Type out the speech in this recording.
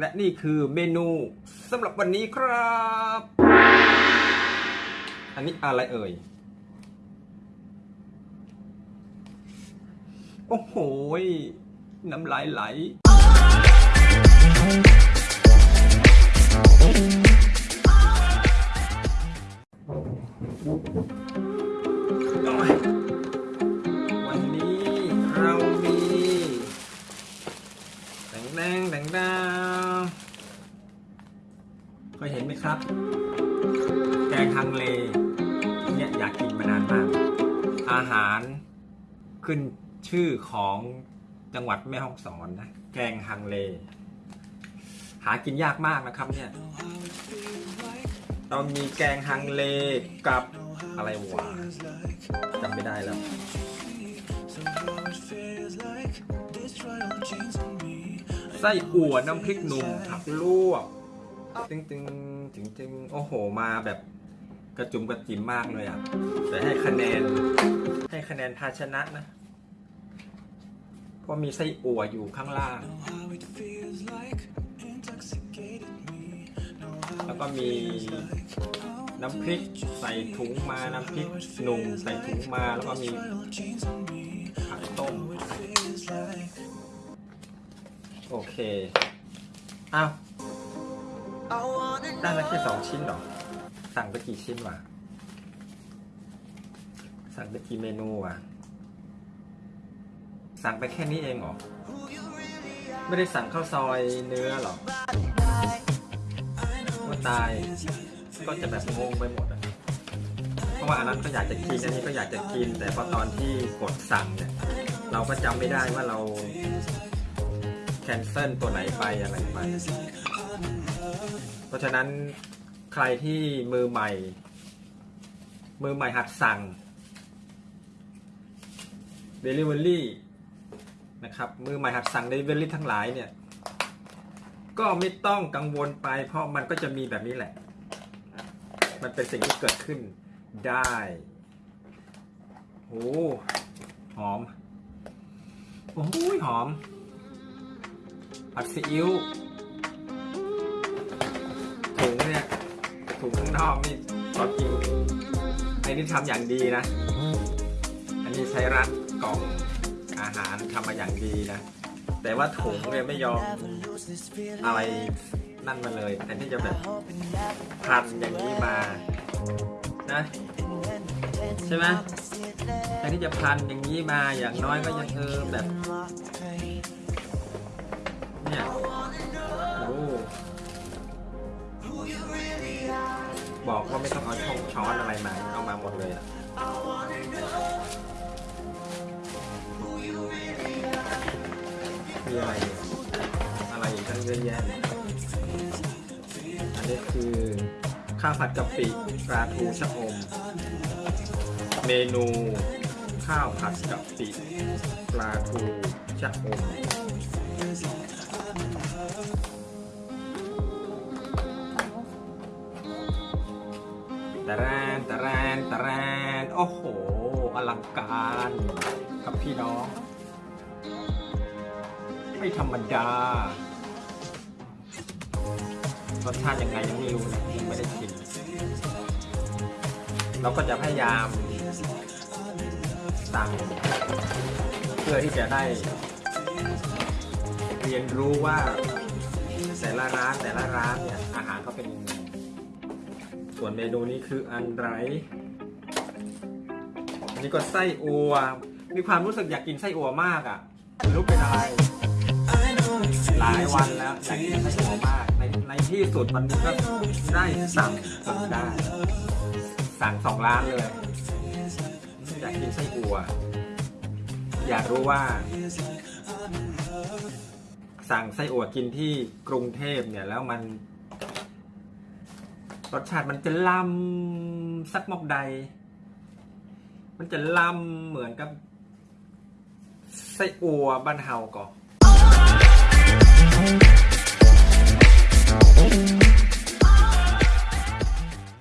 และนี่คือเมนูสำหรับวันนี้ครับ อันนี้อะไรเอ่ย โอ้โห น้ำลายไหลวันนี้เรามีแดงแดงแดงดาว เคยเห็นไหมครับ แกงฮังเลเนี่ยอยากกินมานานมาก อาหารขึ้นชื่อของจังหวัดแม่ฮ่องสอนนะ แกงฮังเล หากินยากมากนะครับเนี่ยเรามีแกงฮังเลกับอะไรวะจำไม่ได้แล้วไส้อั่วน้ำพริกหนุ่มผักลวก ตึงตึงตึงตึงโอ้โหมาแบบกระจุมกระจิมมากเลยอะ แต่ให้คะแนน ให้คะแนนภาชนะนะ เพราะมีไส้อั่วอยู่ข้างล่าง แล้วก็มีน้ำพริกใส่ถุงมา น้ำพริกหนุ่มใส่ถุงมา แล้วก็มีผักต้ม โอเค อ้าว ได้มาแค่สองชิ้นหรอ สั่งไปกี่ชิ้นวะ สั่งไปกี่เมนูวะ สั่งไปแค่นี้เองหรอ ไม่ได้สั่งข้าวซอยเนื้อหรอว่าตาย ก็จะแบบงงไปหมดอะเพราะว่าอันนั้นก็อยากจะกิน อันนี้ก็อยากจะกิน แต่พอตอนที่กดสั่งเนี่ย เราก็จำไม่ได้ว่าเราแคนเซิลตัวไหนไปอะไรไป เพราะฉะนั้นใครที่มือใหม่ มือใหม่หัดสั่ง Delivery นะครับมือใหม่หัดสั่ง Delivery ทั้งหลายเนี่ย ก็ไม่ต้องกังวลไปเพราะมันก็จะมีแบบนี้แหละ มันเป็นสิ่งที่เกิดขึ้นได้โอ้หอม โอ้ยหอมผัดซีอิ๊วุงข้างนอกนี่ตอนกินไอ้นี่ทำอย่างดีนะ อันนี้ใช้รัดกล่องอาหารทำมาอย่างดีนะ แต่ว่าถุงเนี่ยไม่ยอมอะไรนั่นมาเลยแต่ที่จะแบบพันอย่างนี้มานะใช่ไหมแต่ที่จะพันอย่างนี้มาอย่างน้อยก็ยังเออแบบเนี่ย บอกว่าไม่ต้องเอาช่องช้อนอะไรมา เอามาหมดเลยอะมีอะไรเนี่ยอะไรอีกตั้งเยอะแยะเลยอันนี้คือข้าวผัดกะปิปลาทูชะอม เมนูข้าวผัดกะปิปลาทูชะอม โอ้โห อลังการครับพี่น้อง ไม่ธรรมดารสชาติยังไงยังไม่รู้นะยังไม่ได้ชิมเราก็จะพยายามสั่งเพื่อที่จะได้ เรียนรู้ว่า แต่ละร้านแต่ละร้านเนี่ยอาหารเขาเป็นยังไงส่วนเมนูนี้คืออันไร นนี้ก็ไส้อัว มีความรู้สึกอยากกินไส้อัวมากอะรู้เป็นอะไร หลายวันแล้วอยากกินไส้อัวมาก ในในที่สุดวันนี้ก็ได้สั่งจนได้ สั่งสองร้านเลย อยากกินไส้อัว อยากรู้ว่า สั่งไส้อัวกินที่กรุงเทพเนี่ยแล้วมันรสชาติมันจะล้ำสักมอกใด มันจะล้ำเหมือนกับไส้อัวบ้านเฮาก่อน